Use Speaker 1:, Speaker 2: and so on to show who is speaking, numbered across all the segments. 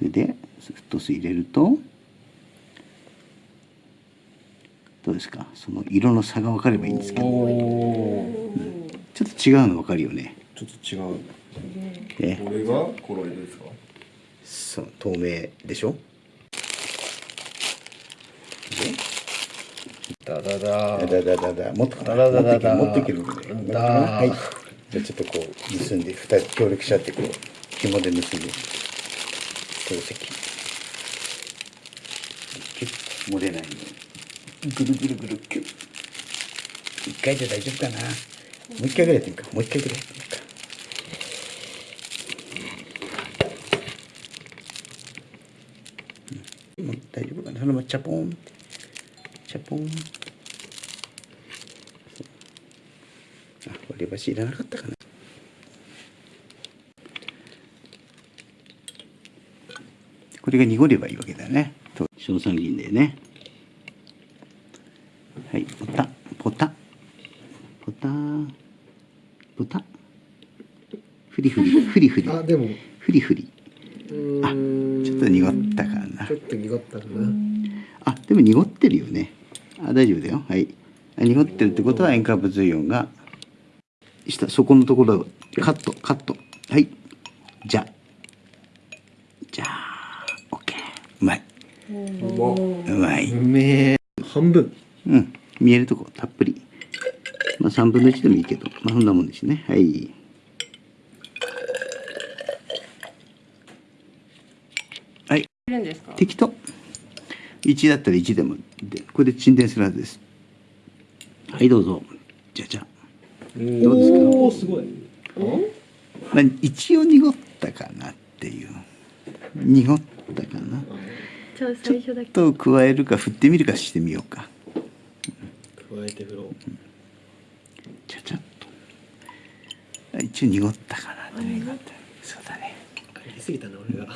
Speaker 1: それでフットス入れるとどうですか？その色の差が分かればいいんですけど、うん、ちょっと違うの分かるよね。
Speaker 2: ちょっと違う。
Speaker 1: ね
Speaker 2: これがコロイドですか？
Speaker 1: そう透明でしょ？
Speaker 2: ダダダ。
Speaker 1: だだだだだもっとかな？
Speaker 2: だだだだ
Speaker 1: 持っていける持っていける
Speaker 2: だ
Speaker 1: はい。じゃあちょっとこう結んで二人協力し合ってこう紐で結んで透析キュッ漏れないように。ぐるぐるぐるキュッ一回で大丈夫かな。もう一回ぐらいやってみるか。もう一回ぐらいやってみるか。もう大丈夫かな。そのままチャポン。ってチャポン。あ割り箸いらなかったかな。これが濁ればいいわけだね。と。硝酸銀でね。はい。ポタ。ポタ。ポタ。ポタ。フリフリ。フリフリ。
Speaker 2: あでも。
Speaker 1: フリフリ。
Speaker 2: う
Speaker 1: あちょっと濁ったかな。
Speaker 2: ちょっと濁ったかな。
Speaker 1: あでも濁ってるよね。あ大丈夫だよ。はい。あ濁ってるってことは塩化物イオンが。下そこのところカットカット。はい。じゃ。じゃあうまう
Speaker 2: ま
Speaker 1: い。う
Speaker 2: めえ半分。
Speaker 1: うん。見えるとこたっぷり。まあ3分の1でもいいけど。まあそんなもんですね。はい。はい。適当。1だったら1でもでこれで沈殿するはずです。はいどうぞ。じゃじゃどうですか？
Speaker 2: おおすごい。
Speaker 1: まあ、一応濁ったかなっていう。濁ったかなちょっと加えるか振ってみるかしてみようか。
Speaker 2: 加えて風呂
Speaker 1: ちゃちゃっと。一応濁ったかなって濁ったそうだね。
Speaker 2: やりすぎたな俺が。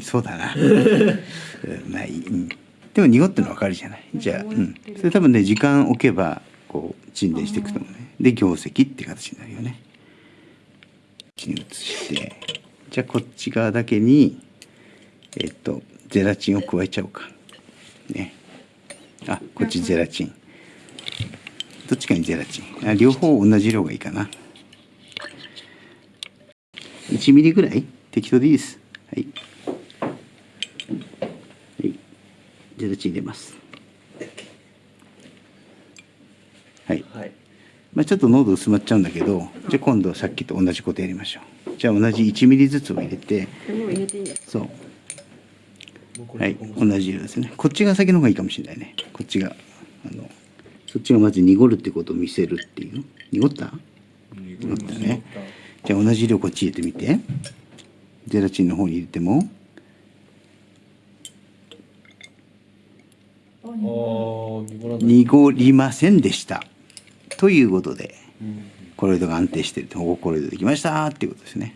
Speaker 1: そうだな。う んまあいい、うん。でも濁ってるの分かるじゃない？じゃあ、うん、それ多分ね時間置けばこう沈殿していくと思うね。で凝石って形になるよね。こっちに移して。じゃあこっち側だけにえっとゼラチンを加えちゃおうか。ね。あこっちゼラチン。どっちかにゼラチン。あ両方同じ量がいいかな。1ミリぐらい？適当でいいです。はい。はい。ゼラチン入れます。はい。
Speaker 2: はい。
Speaker 1: まあ、ちょっと濃度薄まっちゃうんだけどじゃあ今度さっきと同じことやりましょう。じゃあ同じ1ミリずつを入れて
Speaker 3: もう入れていいんです
Speaker 1: そうはい同じ色ですね。こっちが先の方がいいかもしれないね。こっちがあのそっちがまず濁るってことを見せるっていう。の濁った？濁ったね。じゃあ同じ色こっち入れてみて。ゼラチンの方に入れても。濁りませんでした。ということで。
Speaker 2: うん。
Speaker 1: コロイドが安定してる。とコロイドできましたっていうことですね